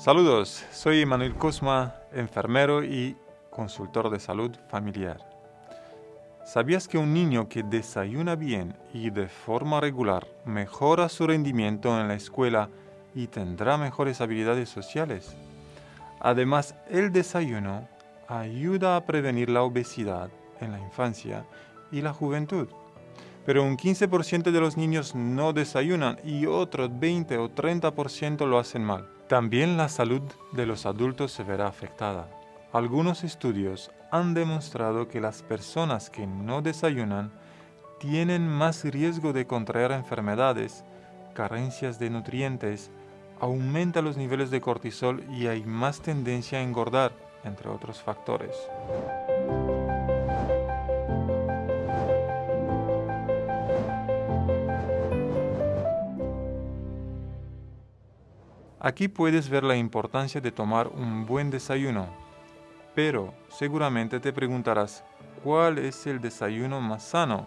Saludos, soy Manuel Cosma, enfermero y consultor de salud familiar. ¿Sabías que un niño que desayuna bien y de forma regular mejora su rendimiento en la escuela y tendrá mejores habilidades sociales? Además, el desayuno ayuda a prevenir la obesidad en la infancia y la juventud. Pero un 15% de los niños no desayunan y otros 20 o 30% lo hacen mal. También la salud de los adultos se verá afectada. Algunos estudios han demostrado que las personas que no desayunan tienen más riesgo de contraer enfermedades, carencias de nutrientes, aumenta los niveles de cortisol y hay más tendencia a engordar, entre otros factores. Aquí puedes ver la importancia de tomar un buen desayuno, pero seguramente te preguntarás, ¿cuál es el desayuno más sano?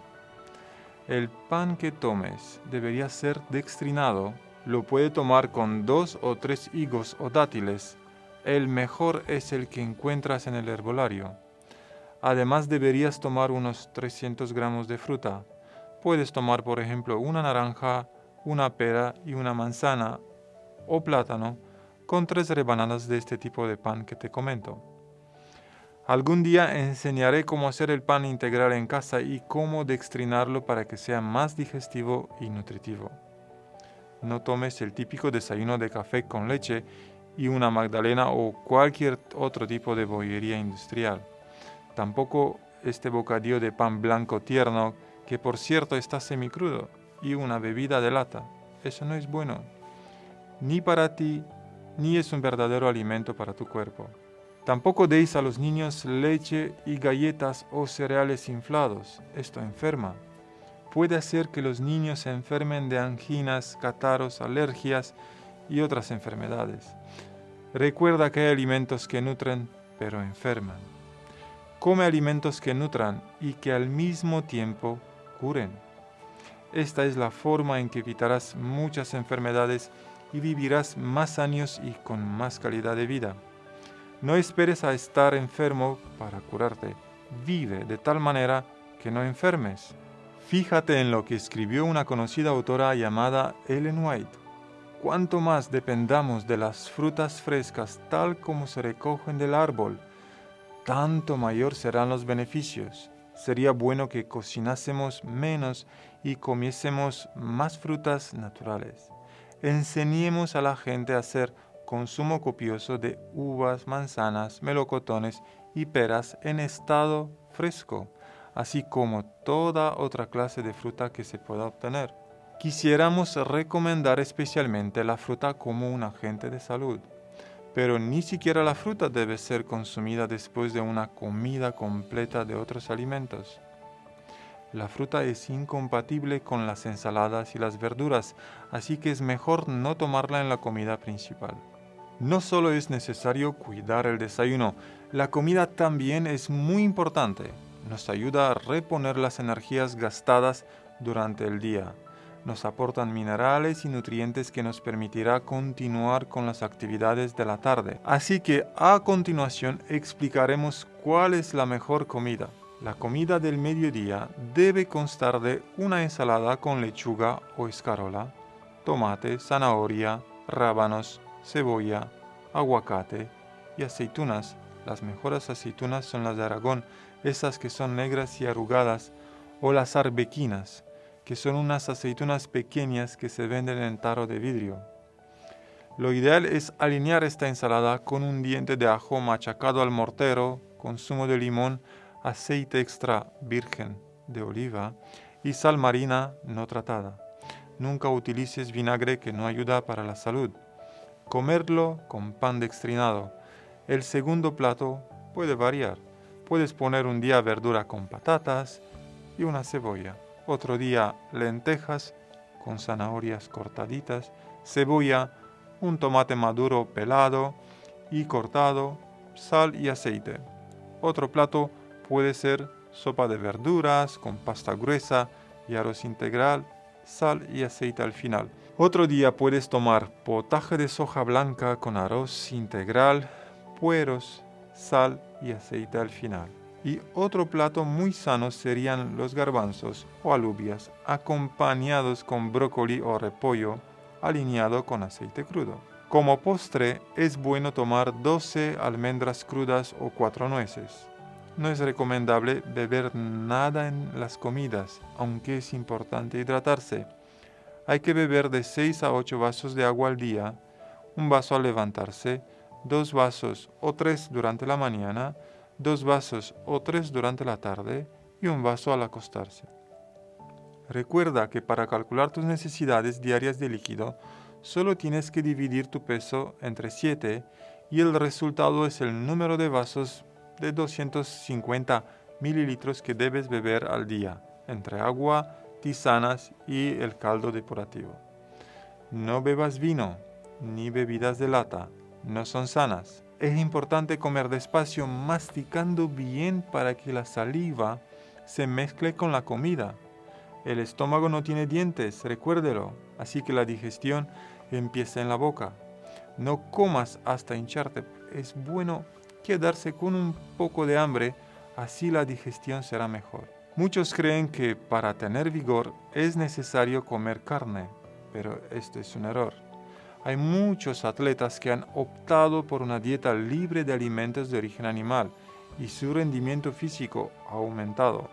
El pan que tomes debería ser dextrinado, lo puede tomar con dos o tres higos o dátiles, el mejor es el que encuentras en el herbolario. Además deberías tomar unos 300 gramos de fruta. Puedes tomar por ejemplo una naranja, una pera y una manzana o plátano con tres rebanadas de este tipo de pan que te comento. Algún día enseñaré cómo hacer el pan integral en casa y cómo dextrinarlo para que sea más digestivo y nutritivo. No tomes el típico desayuno de café con leche y una magdalena o cualquier otro tipo de bollería industrial. Tampoco este bocadillo de pan blanco tierno, que por cierto está semicrudo, y una bebida de lata. Eso no es bueno ni para ti, ni es un verdadero alimento para tu cuerpo. Tampoco deis a los niños leche y galletas o cereales inflados. Esto enferma. Puede hacer que los niños se enfermen de anginas, catarros, alergias y otras enfermedades. Recuerda que hay alimentos que nutren, pero enferman. Come alimentos que nutran y que al mismo tiempo curen. Esta es la forma en que evitarás muchas enfermedades y vivirás más años y con más calidad de vida. No esperes a estar enfermo para curarte. Vive de tal manera que no enfermes. Fíjate en lo que escribió una conocida autora llamada Ellen White. Cuanto más dependamos de las frutas frescas tal como se recogen del árbol, tanto mayor serán los beneficios. Sería bueno que cocinásemos menos y comiésemos más frutas naturales enseñemos a la gente a hacer consumo copioso de uvas, manzanas, melocotones y peras en estado fresco, así como toda otra clase de fruta que se pueda obtener. Quisiéramos recomendar especialmente la fruta como un agente de salud, pero ni siquiera la fruta debe ser consumida después de una comida completa de otros alimentos. La fruta es incompatible con las ensaladas y las verduras, así que es mejor no tomarla en la comida principal. No solo es necesario cuidar el desayuno, la comida también es muy importante. Nos ayuda a reponer las energías gastadas durante el día. Nos aportan minerales y nutrientes que nos permitirá continuar con las actividades de la tarde. Así que a continuación explicaremos cuál es la mejor comida. La comida del mediodía debe constar de una ensalada con lechuga o escarola, tomate, zanahoria, rábanos, cebolla, aguacate y aceitunas. Las mejores aceitunas son las de Aragón, esas que son negras y arrugadas, o las arbequinas, que son unas aceitunas pequeñas que se venden en taro de vidrio. Lo ideal es alinear esta ensalada con un diente de ajo machacado al mortero, con zumo de limón, aceite extra virgen de oliva y sal marina no tratada. Nunca utilices vinagre que no ayuda para la salud. Comerlo con pan dextrinado. El segundo plato puede variar. Puedes poner un día verdura con patatas y una cebolla. Otro día lentejas con zanahorias cortaditas, cebolla, un tomate maduro pelado y cortado, sal y aceite. Otro plato Puede ser sopa de verduras con pasta gruesa y arroz integral, sal y aceite al final. Otro día puedes tomar potaje de soja blanca con arroz integral, pueros, sal y aceite al final. Y otro plato muy sano serían los garbanzos o alubias acompañados con brócoli o repollo alineado con aceite crudo. Como postre es bueno tomar 12 almendras crudas o 4 nueces. No es recomendable beber nada en las comidas, aunque es importante hidratarse. Hay que beber de 6 a 8 vasos de agua al día, un vaso al levantarse, dos vasos o tres durante la mañana, dos vasos o tres durante la tarde y un vaso al acostarse. Recuerda que para calcular tus necesidades diarias de líquido, solo tienes que dividir tu peso entre 7 y el resultado es el número de vasos de 250 mililitros que debes beber al día, entre agua, tisanas y el caldo depurativo. No bebas vino ni bebidas de lata, no son sanas. Es importante comer despacio, masticando bien para que la saliva se mezcle con la comida. El estómago no tiene dientes, recuérdelo, así que la digestión empieza en la boca. No comas hasta hincharte. Es bueno quedarse con un poco de hambre, así la digestión será mejor. Muchos creen que para tener vigor es necesario comer carne, pero esto es un error. Hay muchos atletas que han optado por una dieta libre de alimentos de origen animal y su rendimiento físico ha aumentado.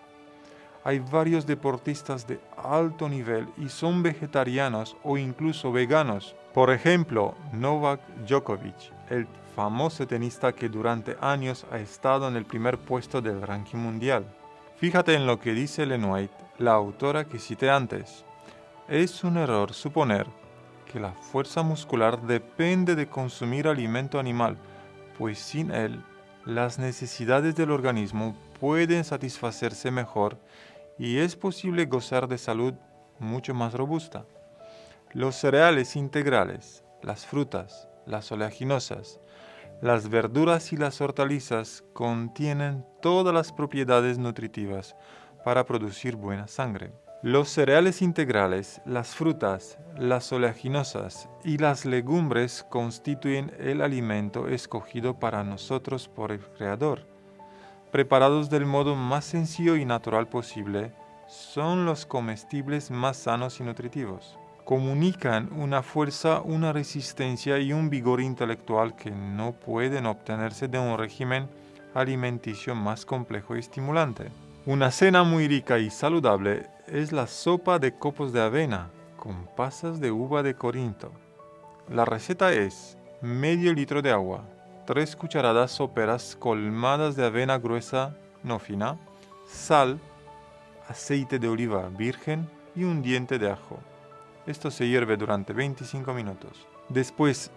Hay varios deportistas de alto nivel y son vegetarianos o incluso veganos. Por ejemplo, Novak Djokovic, el famoso tenista que durante años ha estado en el primer puesto del ranking mundial. Fíjate en lo que dice White, la autora que cité antes. Es un error suponer que la fuerza muscular depende de consumir alimento animal, pues sin él, las necesidades del organismo pueden satisfacerse mejor y es posible gozar de salud mucho más robusta. Los cereales integrales, las frutas, las oleaginosas, las verduras y las hortalizas contienen todas las propiedades nutritivas para producir buena sangre. Los cereales integrales, las frutas, las oleaginosas y las legumbres constituyen el alimento escogido para nosotros por el Creador. Preparados del modo más sencillo y natural posible, son los comestibles más sanos y nutritivos comunican una fuerza, una resistencia y un vigor intelectual que no pueden obtenerse de un régimen alimenticio más complejo y estimulante. Una cena muy rica y saludable es la sopa de copos de avena con pasas de uva de Corinto. La receta es medio litro de agua, tres cucharadas soperas colmadas de avena gruesa no fina, sal, aceite de oliva virgen y un diente de ajo. Esto se hierve durante 25 minutos. Después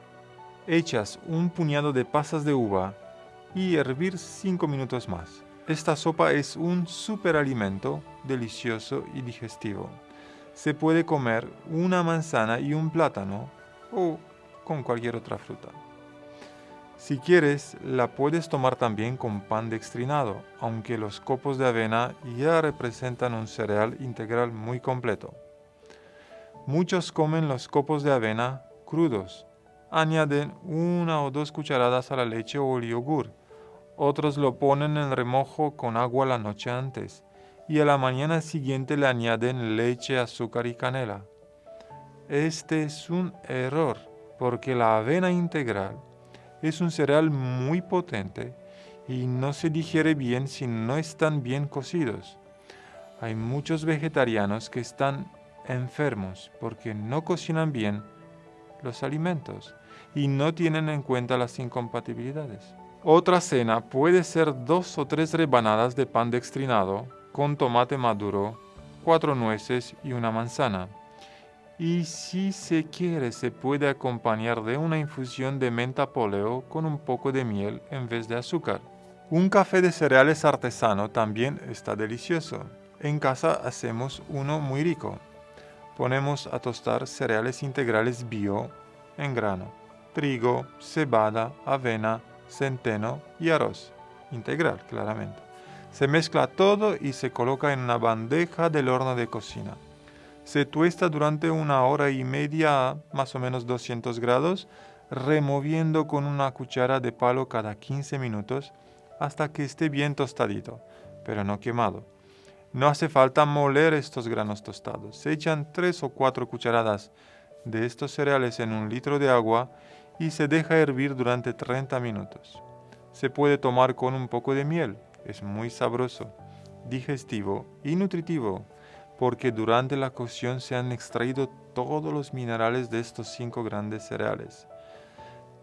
echas un puñado de pasas de uva y hervir 5 minutos más. Esta sopa es un superalimento delicioso y digestivo. Se puede comer una manzana y un plátano o con cualquier otra fruta. Si quieres, la puedes tomar también con pan dextrinado, aunque los copos de avena ya representan un cereal integral muy completo. Muchos comen los copos de avena crudos. Añaden una o dos cucharadas a la leche o el yogur. Otros lo ponen en remojo con agua la noche antes y a la mañana siguiente le añaden leche, azúcar y canela. Este es un error porque la avena integral es un cereal muy potente y no se digiere bien si no están bien cocidos. Hay muchos vegetarianos que están enfermos porque no cocinan bien los alimentos y no tienen en cuenta las incompatibilidades. Otra cena puede ser dos o tres rebanadas de pan dextrinado con tomate maduro, cuatro nueces y una manzana. Y si se quiere se puede acompañar de una infusión de menta poleo con un poco de miel en vez de azúcar. Un café de cereales artesano también está delicioso. En casa hacemos uno muy rico ponemos a tostar cereales integrales bio en grano, trigo, cebada, avena, centeno y arroz, integral claramente. Se mezcla todo y se coloca en una bandeja del horno de cocina. Se tuesta durante una hora y media más o menos 200 grados, removiendo con una cuchara de palo cada 15 minutos hasta que esté bien tostadito, pero no quemado. No hace falta moler estos granos tostados. Se echan 3 o 4 cucharadas de estos cereales en un litro de agua y se deja hervir durante 30 minutos. Se puede tomar con un poco de miel. Es muy sabroso, digestivo y nutritivo porque durante la cocción se han extraído todos los minerales de estos cinco grandes cereales.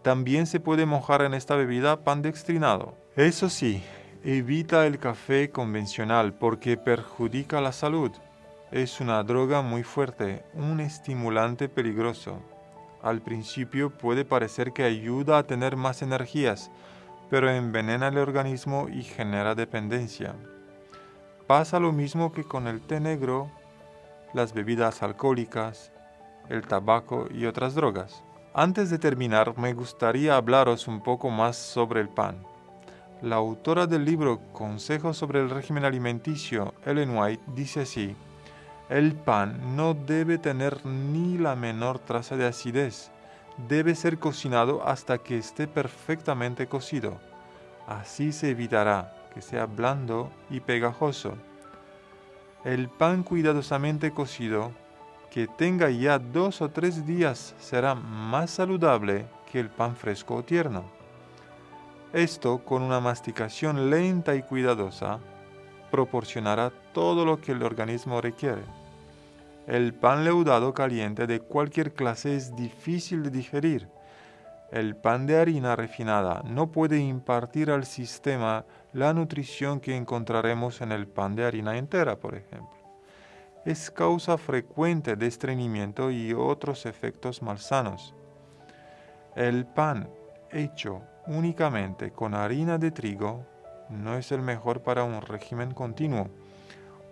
También se puede mojar en esta bebida pan dextrinado. Eso sí, evita el café convencional porque perjudica la salud. Es una droga muy fuerte, un estimulante peligroso. Al principio puede parecer que ayuda a tener más energías, pero envenena el organismo y genera dependencia. Pasa lo mismo que con el té negro, las bebidas alcohólicas, el tabaco y otras drogas. Antes de terminar, me gustaría hablaros un poco más sobre el pan. La autora del libro Consejos sobre el régimen alimenticio, Ellen White, dice así, el pan no debe tener ni la menor traza de acidez. Debe ser cocinado hasta que esté perfectamente cocido. Así se evitará que sea blando y pegajoso. El pan cuidadosamente cocido, que tenga ya dos o tres días, será más saludable que el pan fresco o tierno. Esto, con una masticación lenta y cuidadosa, proporcionará todo lo que el organismo requiere. El pan leudado caliente de cualquier clase es difícil de digerir, el pan de harina refinada no puede impartir al sistema la nutrición que encontraremos en el pan de harina entera, por ejemplo. Es causa frecuente de estreñimiento y otros efectos malsanos. El pan hecho únicamente con harina de trigo no es el mejor para un régimen continuo.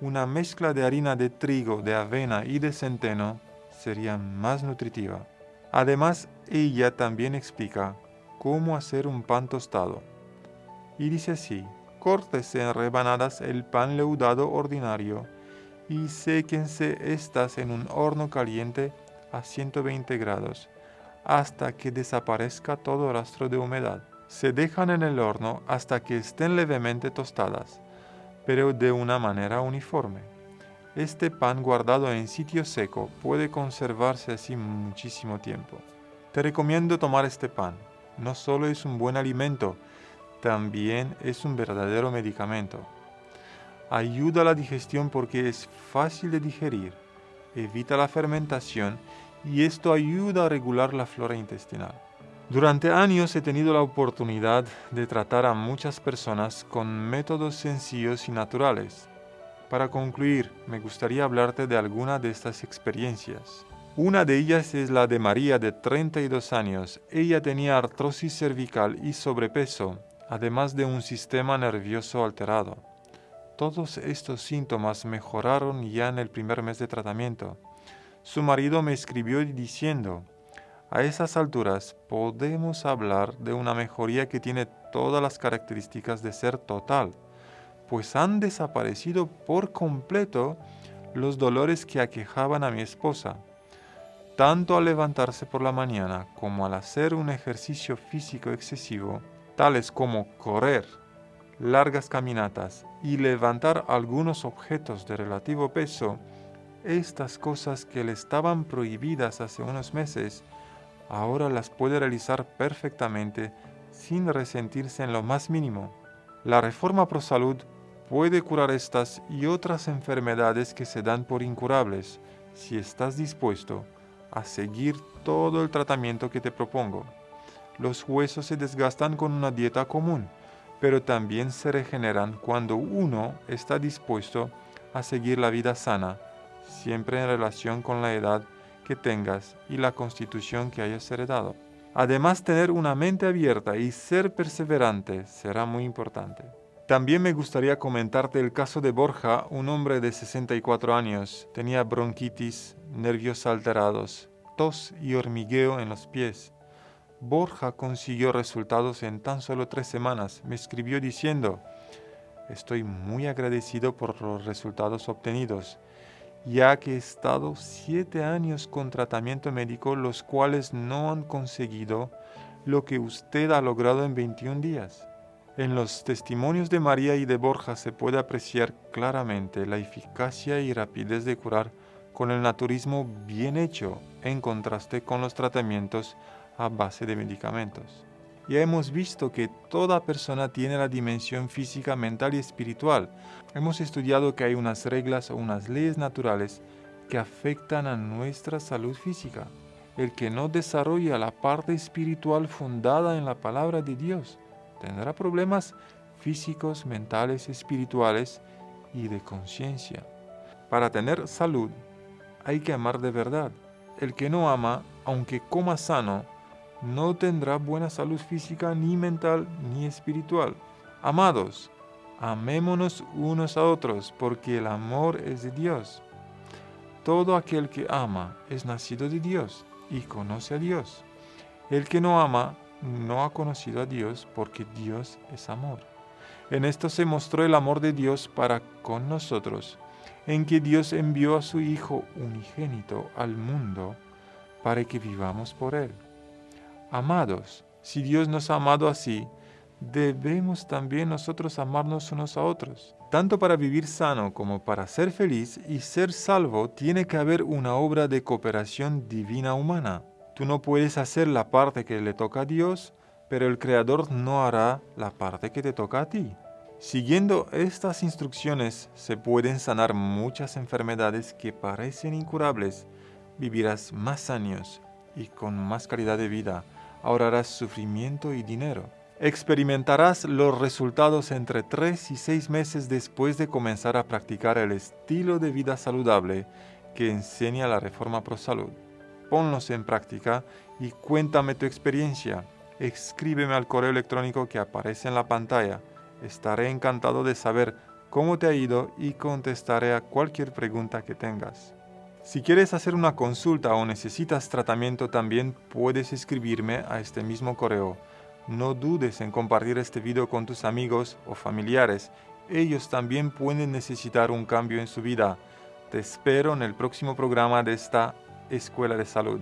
Una mezcla de harina de trigo, de avena y de centeno sería más nutritiva. Además, ella también explica cómo hacer un pan tostado. Y dice así, córtese en rebanadas el pan leudado ordinario y séquense estas en un horno caliente a 120 grados hasta que desaparezca todo rastro de humedad. Se dejan en el horno hasta que estén levemente tostadas, pero de una manera uniforme. Este pan guardado en sitio seco puede conservarse así muchísimo tiempo. Te recomiendo tomar este pan. No solo es un buen alimento, también es un verdadero medicamento. Ayuda a la digestión porque es fácil de digerir, evita la fermentación y esto ayuda a regular la flora intestinal. Durante años he tenido la oportunidad de tratar a muchas personas con métodos sencillos y naturales para concluir, me gustaría hablarte de alguna de estas experiencias. Una de ellas es la de María de 32 años. Ella tenía artrosis cervical y sobrepeso, además de un sistema nervioso alterado. Todos estos síntomas mejoraron ya en el primer mes de tratamiento. Su marido me escribió diciendo, a esas alturas podemos hablar de una mejoría que tiene todas las características de ser total pues han desaparecido por completo los dolores que aquejaban a mi esposa, tanto al levantarse por la mañana como al hacer un ejercicio físico excesivo, tales como correr, largas caminatas y levantar algunos objetos de relativo peso, estas cosas que le estaban prohibidas hace unos meses, ahora las puede realizar perfectamente sin resentirse en lo más mínimo. La reforma pro salud puede curar estas y otras enfermedades que se dan por incurables si estás dispuesto a seguir todo el tratamiento que te propongo. Los huesos se desgastan con una dieta común, pero también se regeneran cuando uno está dispuesto a seguir la vida sana, siempre en relación con la edad que tengas y la constitución que hayas heredado. Además, tener una mente abierta y ser perseverante será muy importante. También me gustaría comentarte el caso de Borja, un hombre de 64 años. Tenía bronquitis, nervios alterados, tos y hormigueo en los pies. Borja consiguió resultados en tan solo tres semanas. Me escribió diciendo, estoy muy agradecido por los resultados obtenidos ya que he estado siete años con tratamiento médico, los cuales no han conseguido lo que usted ha logrado en 21 días. En los testimonios de María y de Borja se puede apreciar claramente la eficacia y rapidez de curar con el naturismo bien hecho en contraste con los tratamientos a base de medicamentos. Ya hemos visto que toda persona tiene la dimensión física, mental y espiritual. Hemos estudiado que hay unas reglas o unas leyes naturales que afectan a nuestra salud física. El que no desarrolla la parte espiritual fundada en la palabra de Dios tendrá problemas físicos, mentales, espirituales y de conciencia. Para tener salud hay que amar de verdad. El que no ama, aunque coma sano, no tendrá buena salud física, ni mental, ni espiritual. Amados, amémonos unos a otros, porque el amor es de Dios. Todo aquel que ama es nacido de Dios y conoce a Dios. El que no ama no ha conocido a Dios, porque Dios es amor. En esto se mostró el amor de Dios para con nosotros, en que Dios envió a su Hijo unigénito al mundo para que vivamos por Él. Amados, si Dios nos ha amado así, debemos también nosotros amarnos unos a otros. Tanto para vivir sano como para ser feliz y ser salvo tiene que haber una obra de cooperación divina humana. Tú no puedes hacer la parte que le toca a Dios, pero el Creador no hará la parte que te toca a ti. Siguiendo estas instrucciones se pueden sanar muchas enfermedades que parecen incurables. Vivirás más años y con más calidad de vida ahorrarás sufrimiento y dinero. Experimentarás los resultados entre 3 y 6 meses después de comenzar a practicar el estilo de vida saludable que enseña la Reforma Pro Salud. Ponlos en práctica y cuéntame tu experiencia. Escríbeme al correo electrónico que aparece en la pantalla. Estaré encantado de saber cómo te ha ido y contestaré a cualquier pregunta que tengas. Si quieres hacer una consulta o necesitas tratamiento también puedes escribirme a este mismo correo. No dudes en compartir este video con tus amigos o familiares. Ellos también pueden necesitar un cambio en su vida. Te espero en el próximo programa de esta Escuela de Salud.